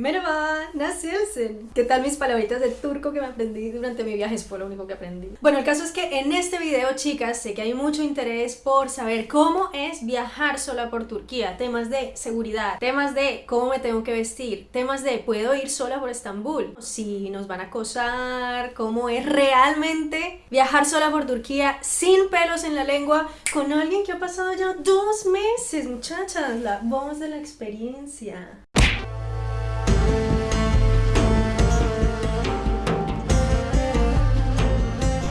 Merhaba, nasılsın? ¿Qué tal mis palabritas de turco que me aprendí durante mi viaje? Fue lo único que aprendí. Bueno, el caso es que en este video, chicas, sé que hay mucho interés por saber cómo es viajar sola por Turquía. Temas de seguridad, temas de cómo me tengo que vestir, temas de ¿puedo ir sola por Estambul? Si nos van a acosar, cómo es realmente viajar sola por Turquía sin pelos en la lengua con alguien que ha pasado ya dos meses, muchachas. La voz de la experiencia.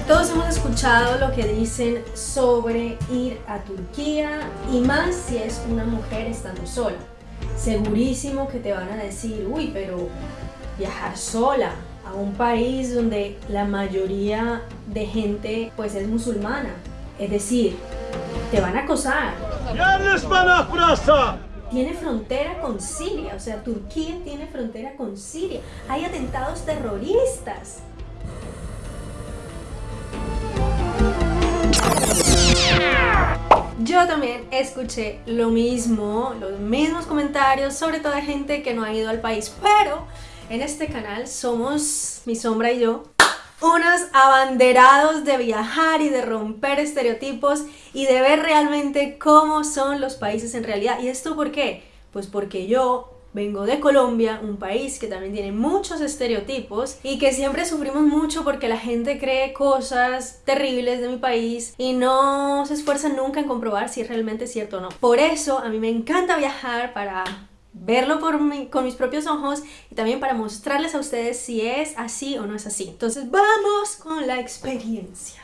Todos hemos escuchado lo que dicen sobre ir a Turquía y más si es una mujer estando sola. Segurísimo que te van a decir, uy, pero viajar sola a un país donde la mayoría de gente pues es musulmana. Es decir, te van a acosar. Tiene frontera con Siria, o sea, Turquía tiene frontera con Siria. Hay atentados terroristas. Yo también escuché lo mismo, los mismos comentarios, sobre todo de gente que no ha ido al país, pero en este canal somos, mi sombra y yo, unos abanderados de viajar y de romper estereotipos y de ver realmente cómo son los países en realidad. ¿Y esto por qué? Pues porque yo Vengo de Colombia, un país que también tiene muchos estereotipos y que siempre sufrimos mucho porque la gente cree cosas terribles de mi país y no se esfuerza nunca en comprobar si es realmente cierto o no. Por eso a mí me encanta viajar para verlo con mis propios ojos y también para mostrarles a ustedes si es así o no es así. Entonces vamos con la experiencia.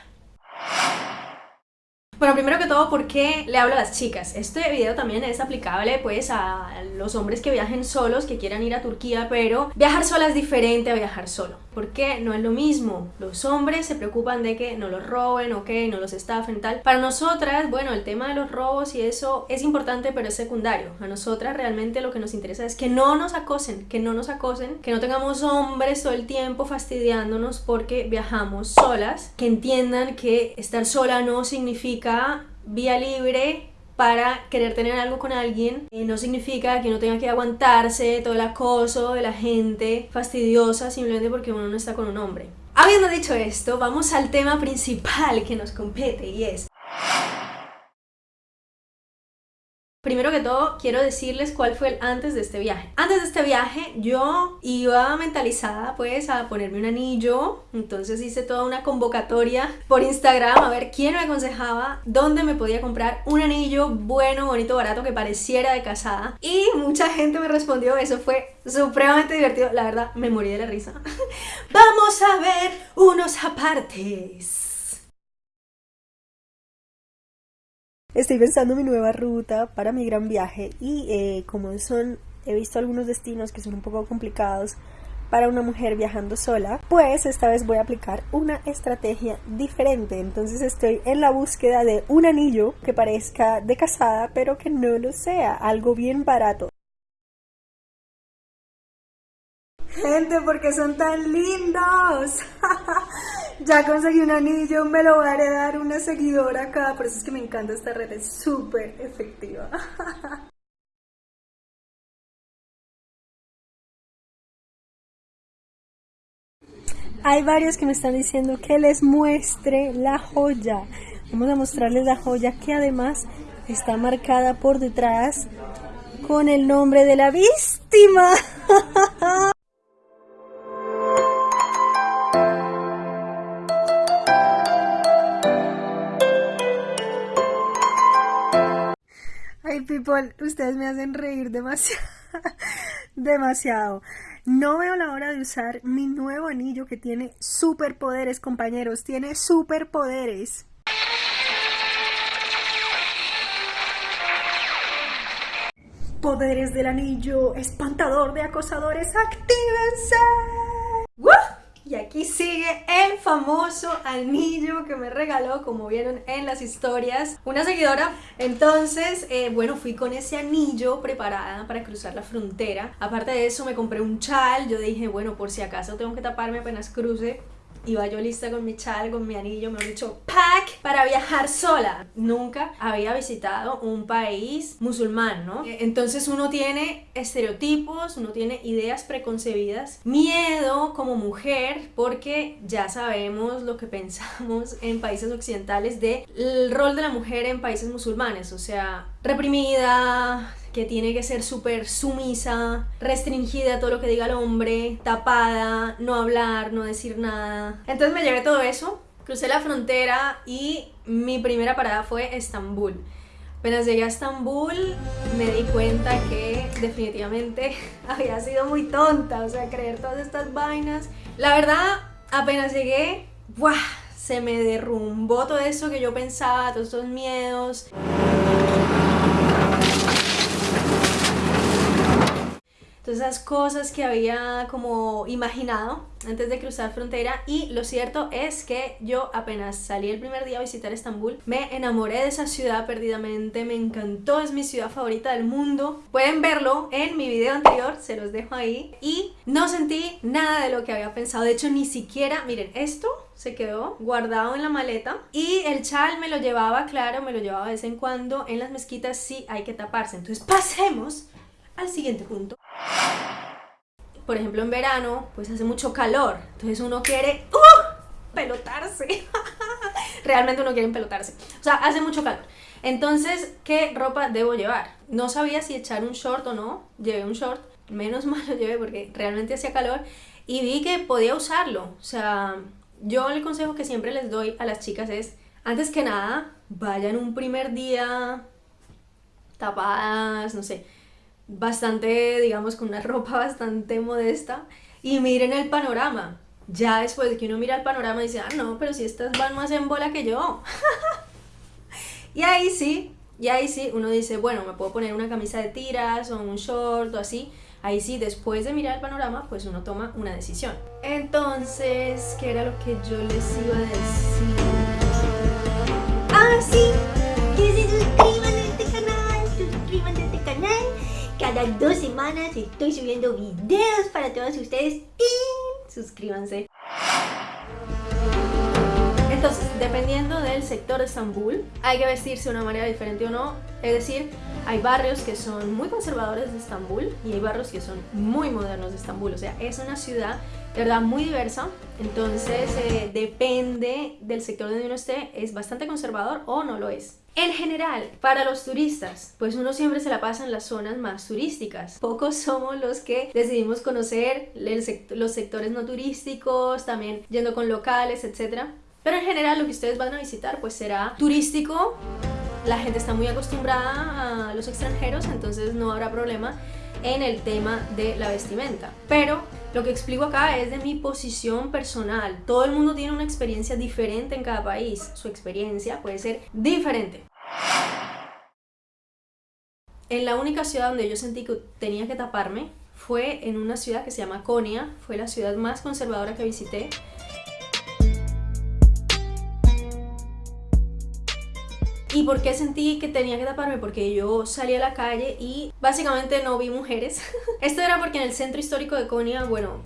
Bueno, primero que todo, ¿por qué le hablo a las chicas? Este video también es aplicable pues a los hombres que viajen solos, que quieran ir a Turquía, pero viajar sola es diferente a viajar solo. ¿Por qué? No es lo mismo. Los hombres se preocupan de que no los roben, o que no los estafen, tal. Para nosotras, bueno, el tema de los robos y eso es importante, pero es secundario. A nosotras realmente lo que nos interesa es que no nos acosen, que no nos acosen, que no tengamos hombres todo el tiempo fastidiándonos porque viajamos solas, que entiendan que estar sola no significa vía libre para querer tener algo con alguien eh, no significa que uno tenga que aguantarse todo el acoso de la gente fastidiosa simplemente porque uno no está con un hombre. Habiendo dicho esto, vamos al tema principal que nos compete y es Primero que todo, quiero decirles cuál fue el antes de este viaje. Antes de este viaje, yo iba mentalizada pues a ponerme un anillo, entonces hice toda una convocatoria por Instagram a ver quién me aconsejaba dónde me podía comprar un anillo bueno, bonito, barato, que pareciera de casada. Y mucha gente me respondió, eso fue supremamente divertido, la verdad me morí de la risa. Vamos a ver unos apartes. Estoy pensando mi nueva ruta para mi gran viaje y eh, como son, he visto algunos destinos que son un poco complicados para una mujer viajando sola, pues esta vez voy a aplicar una estrategia diferente. Entonces estoy en la búsqueda de un anillo que parezca de casada, pero que no lo sea, algo bien barato. Gente, porque son tan lindos. ya conseguí un anillo, me lo voy a heredar una seguidora acá. Por eso es que me encanta esta red, es súper efectiva. Hay varios que me están diciendo que les muestre la joya. Vamos a mostrarles la joya que además está marcada por detrás con el nombre de la víctima. ustedes me hacen reír demasiado. demasiado. No veo la hora de usar mi nuevo anillo que tiene superpoderes, compañeros. Tiene superpoderes. Poderes del anillo, espantador de acosadores, actívense. Y aquí sigue el famoso anillo que me regaló, como vieron en las historias, una seguidora. Entonces, eh, bueno, fui con ese anillo preparada para cruzar la frontera. Aparte de eso, me compré un chal. Yo dije, bueno, por si acaso tengo que taparme apenas cruce iba yo lista con mi chal, con mi anillo, me han dicho pack para viajar sola. Nunca había visitado un país musulmán, ¿no? Eh, entonces uno tiene estereotipos, uno tiene ideas preconcebidas, miedo como mujer, porque ya sabemos lo que pensamos en países occidentales del rol de la mujer en países musulmanes, o sea, reprimida, que tiene que ser súper sumisa, restringida a todo lo que diga el hombre, tapada, no hablar, no decir nada. Entonces me llevé todo eso, crucé la frontera y mi primera parada fue Estambul. Apenas llegué a Estambul me di cuenta que definitivamente había sido muy tonta, o sea, creer todas estas vainas. La verdad, apenas llegué, ¡buah! se me derrumbó todo eso que yo pensaba, todos estos miedos. Todas esas cosas que había como imaginado antes de cruzar frontera. Y lo cierto es que yo apenas salí el primer día a visitar Estambul me enamoré de esa ciudad perdidamente, me encantó, es mi ciudad favorita del mundo. Pueden verlo en mi video anterior, se los dejo ahí. Y no sentí nada de lo que había pensado, de hecho ni siquiera, miren esto se quedó guardado en la maleta. Y el chal me lo llevaba, claro, me lo llevaba de vez en cuando en las mezquitas sí hay que taparse, entonces pasemos al siguiente punto por ejemplo en verano, pues hace mucho calor, entonces uno quiere ¡uh! pelotarse. Realmente uno quiere pelotarse. O sea, hace mucho calor. Entonces, ¿qué ropa debo llevar? No sabía si echar un short o no. Llevé un short. Menos mal lo llevé porque realmente hacía calor. Y vi que podía usarlo. O sea, yo el consejo que siempre les doy a las chicas es, antes que nada, vayan un primer día tapadas, no sé, bastante, digamos, con una ropa bastante modesta y miren el panorama. Ya después de que uno mira el panorama dice, ah, no, pero si estas van más en bola que yo. y ahí sí, y ahí sí, uno dice, bueno, me puedo poner una camisa de tiras o un short o así. Ahí sí, después de mirar el panorama, pues uno toma una decisión. Entonces, ¿qué era lo que yo les iba a decir? Ah, sí, que se suscriban cada dos semanas estoy subiendo videos para todos ustedes y suscríbanse. Entonces, dependiendo del sector de Estambul, hay que vestirse de una manera diferente o no. Es decir, hay barrios que son muy conservadores de Estambul y hay barrios que son muy modernos de Estambul. O sea, es una ciudad de verdad muy diversa. Entonces, eh, depende del sector donde uno esté, es bastante conservador o no lo es. En general, para los turistas, pues uno siempre se la pasa en las zonas más turísticas. Pocos somos los que decidimos conocer los sectores no turísticos, también yendo con locales, etc. Pero en general lo que ustedes van a visitar pues será turístico, la gente está muy acostumbrada a los extranjeros, entonces no habrá problema en el tema de la vestimenta. Pero lo que explico acá es de mi posición personal. Todo el mundo tiene una experiencia diferente en cada país. Su experiencia puede ser diferente. En la única ciudad donde yo sentí que tenía que taparme fue en una ciudad que se llama Konya. Fue la ciudad más conservadora que visité. ¿Y por qué sentí que tenía que taparme? Porque yo salí a la calle y básicamente no vi mujeres. Esto era porque en el centro histórico de Konya, bueno,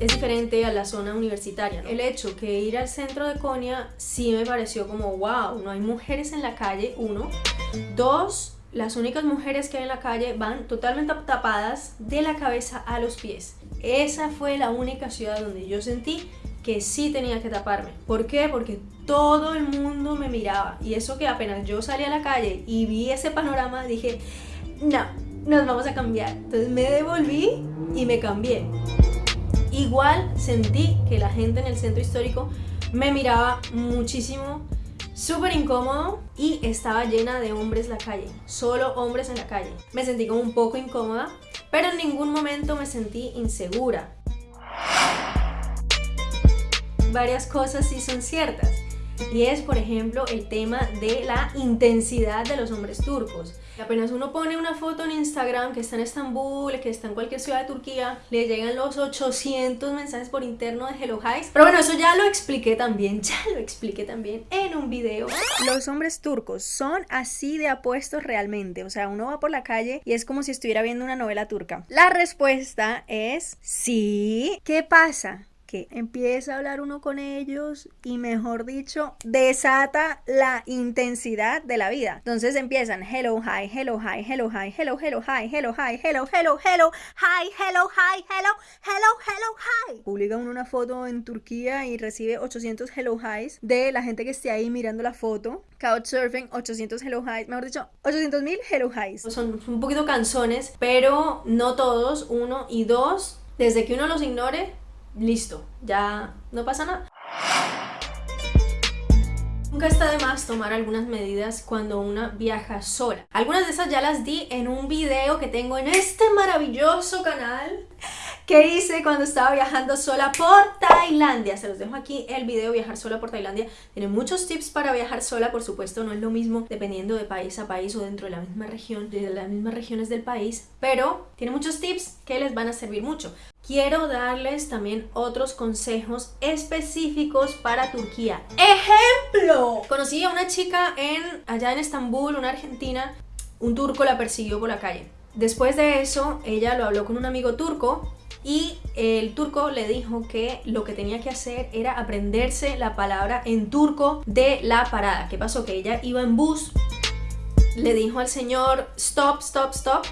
es diferente a la zona universitaria. El hecho que ir al centro de Konya sí me pareció como, wow, no hay mujeres en la calle, uno. Dos, las únicas mujeres que hay en la calle van totalmente tapadas de la cabeza a los pies. Esa fue la única ciudad donde yo sentí que sí tenía que taparme. ¿Por qué? Porque todo el mundo me miraba. Y eso que apenas yo salí a la calle y vi ese panorama, dije, no, nos vamos a cambiar. Entonces me devolví y me cambié. Igual sentí que la gente en el centro histórico me miraba muchísimo, súper incómodo y estaba llena de hombres la calle, solo hombres en la calle. Me sentí como un poco incómoda, pero en ningún momento me sentí insegura varias cosas sí son ciertas. Y es, por ejemplo, el tema de la intensidad de los hombres turcos. Apenas uno pone una foto en Instagram que está en Estambul, que está en cualquier ciudad de Turquía, le llegan los 800 mensajes por interno de Hello Highs. Pero bueno, eso ya lo expliqué también, ya lo expliqué también en un video. Los hombres turcos son así de apuestos realmente. O sea, uno va por la calle y es como si estuviera viendo una novela turca. La respuesta es sí. ¿Qué pasa? Que empieza a hablar uno con ellos y mejor dicho, desata la intensidad de la vida. Entonces empiezan hello, hi, hello, hi, hello, hi, hello, hello, hi, hello, hi, hello, hello, hello, hi, hello, hi, hello, hello, hello, hi. Publica uno una foto en Turquía y recibe 800 hello highs de la gente que esté ahí mirando la foto. Couchsurfing, 800 hello highs, mejor dicho, 800 mil hello highs. Son un poquito canzones, pero no todos, uno y dos, desde que uno los ignore, listo, ya no pasa nada. Nunca está de más tomar algunas medidas cuando una viaja sola. Algunas de esas ya las di en un video que tengo en este maravilloso canal que hice cuando estaba viajando sola por Tailandia. Se los dejo aquí el video viajar sola por Tailandia. Tiene muchos tips para viajar sola, por supuesto, no es lo mismo dependiendo de país a país o dentro de la misma región, de las mismas regiones del país, pero tiene muchos tips que les van a servir mucho. Quiero darles también otros consejos específicos para Turquía. ¡Ejemplo! Conocí a una chica en, allá en Estambul, una argentina, un turco la persiguió por la calle. Después de eso, ella lo habló con un amigo turco y el turco le dijo que lo que tenía que hacer era aprenderse la palabra en turco de la parada. ¿Qué pasó? Que ella iba en bus, le dijo al señor stop, stop, stop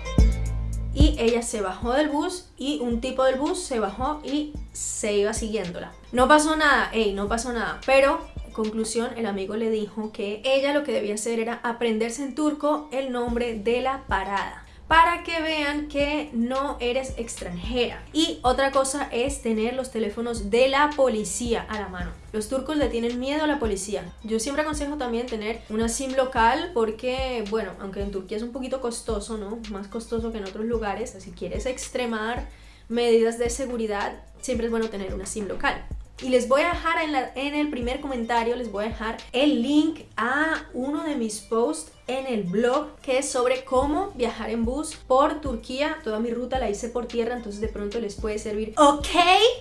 y ella se bajó del bus y un tipo del bus se bajó y se iba siguiéndola. No pasó nada, ey, no pasó nada, pero conclusión el amigo le dijo que ella lo que debía hacer era aprenderse en turco el nombre de la parada para que vean que no eres extranjera. Y otra cosa es tener los teléfonos de la policía a la mano. Los turcos le tienen miedo a la policía. Yo siempre aconsejo también tener una SIM local porque, bueno, aunque en Turquía es un poquito costoso, ¿no? Más costoso que en otros lugares. Si quieres extremar medidas de seguridad, siempre es bueno tener una SIM local. Y les voy a dejar en, el primer comentario, les voy a dejar el link a uno de mis posts en el blog que es sobre cómo viajar en bus por Turquía. Toda mi ruta la hice por tierra, entonces de pronto les puede servir. ¿Ok?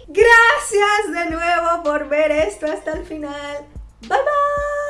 Gracias de nuevo por ver esto hasta el final. Bye bye.